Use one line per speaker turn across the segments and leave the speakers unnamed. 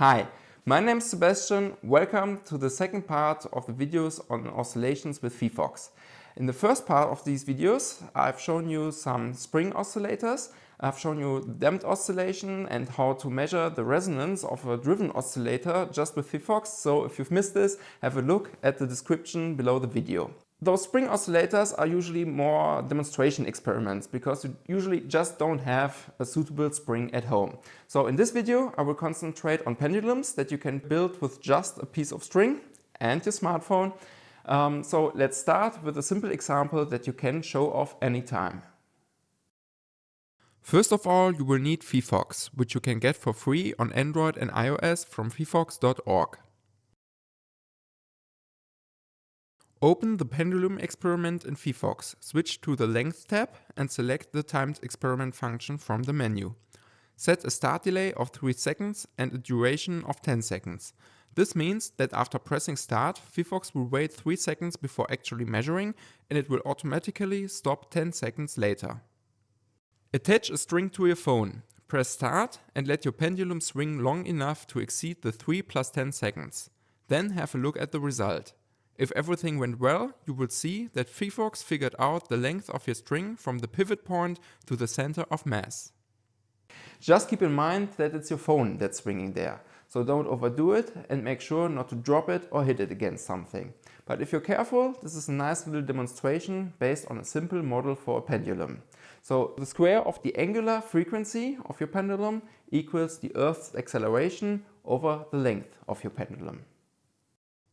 Hi, my name is Sebastian. Welcome to the second part of the videos on oscillations with phyphox. In the first part of these videos, I've shown you some spring oscillators. I've shown you damped oscillation and how to measure the resonance of a driven oscillator just with phyphox. So if you've missed this, have a look at the description below the video. Those spring oscillators are usually more demonstration experiments because you usually just don't have a suitable spring at home. So in this video I will concentrate on pendulums that you can build with just a piece of string and your smartphone. Um, so let's start with a simple example that you can show off anytime. First of all, you will need phyphox, which you can get for free on Android and iOS from phyphox.org. Open the pendulum experiment in phyphox, switch to the length tab and select the timed experiment function from the menu. Set a start delay of 3 seconds and a duration of 10 seconds. This means that after pressing start, phyphox will wait 3 seconds before actually measuring and it will automatically stop 10 seconds later. Attach a string to your phone. Press start and let your pendulum swing long enough to exceed the 3 plus 10 seconds. Then have a look at the result. If everything went well, you will see that phyphox figured out the length of your string from the pivot point to the center of mass. Just keep in mind that it's your phone that's swinging there. So don't overdo it and make sure not to drop it or hit it against something. But if you're careful, this is a nice little demonstration based on a simple model for a pendulum. So the square of the angular frequency of your pendulum equals the Earth's acceleration over the length of your pendulum.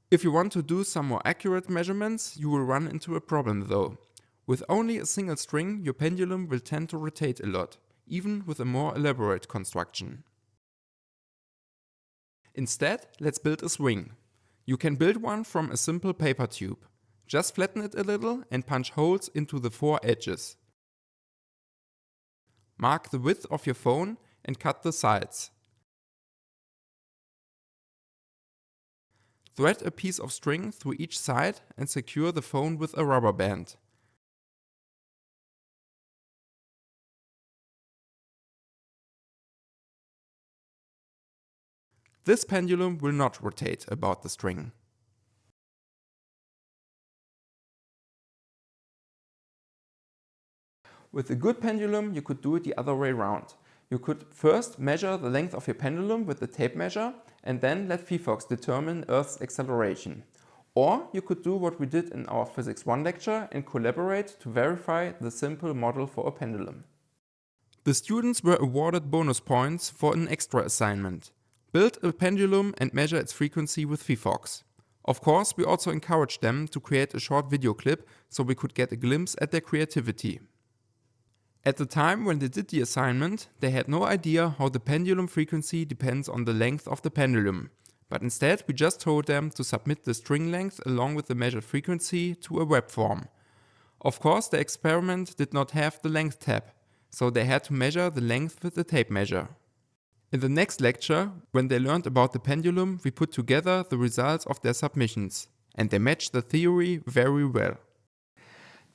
If you want to do some more accurate measurements, you will run into a problem though. With only a single string, your pendulum will tend to rotate a lot, even with a more elaborate construction. Instead, let's build a swing. You can build one from a simple paper tube. Just flatten it a little and punch holes into the four edges. Mark the width of your phone and cut the sides. Thread a piece of string through each side and secure the phone with a rubber band. This pendulum will not rotate about the string. With a good pendulum you could do it the other way around. You could first measure the length of your pendulum with the tape measure and then let phyphox determine Earth's acceleration. Or you could do what we did in our Physics 1 lecture and collaborate to verify the simple model for a pendulum. The students were awarded bonus points for an extra assignment. Build a pendulum and measure its frequency with phyphox. Of course, we also encouraged them to create a short video clip so we could get a glimpse at their creativity. At the time when they did the assignment, they had no idea how the pendulum frequency depends on the length of the pendulum. But instead we just told them to submit the string length along with the measured frequency to a web form. Of course the experiment did not have the length tab, so they had to measure the length with the tape measure. In the next lecture, when they learned about the pendulum, we put together the results of their submissions. And they matched the theory very well.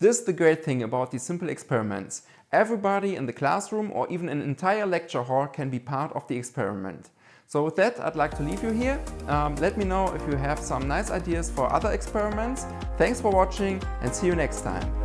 This is the great thing about these simple experiments. Everybody in the classroom or even an entire lecture hall can be part of the experiment. So with that, I'd like to leave you here. Um, let me know if you have some nice ideas for other experiments. Thanks for watching and see you next time.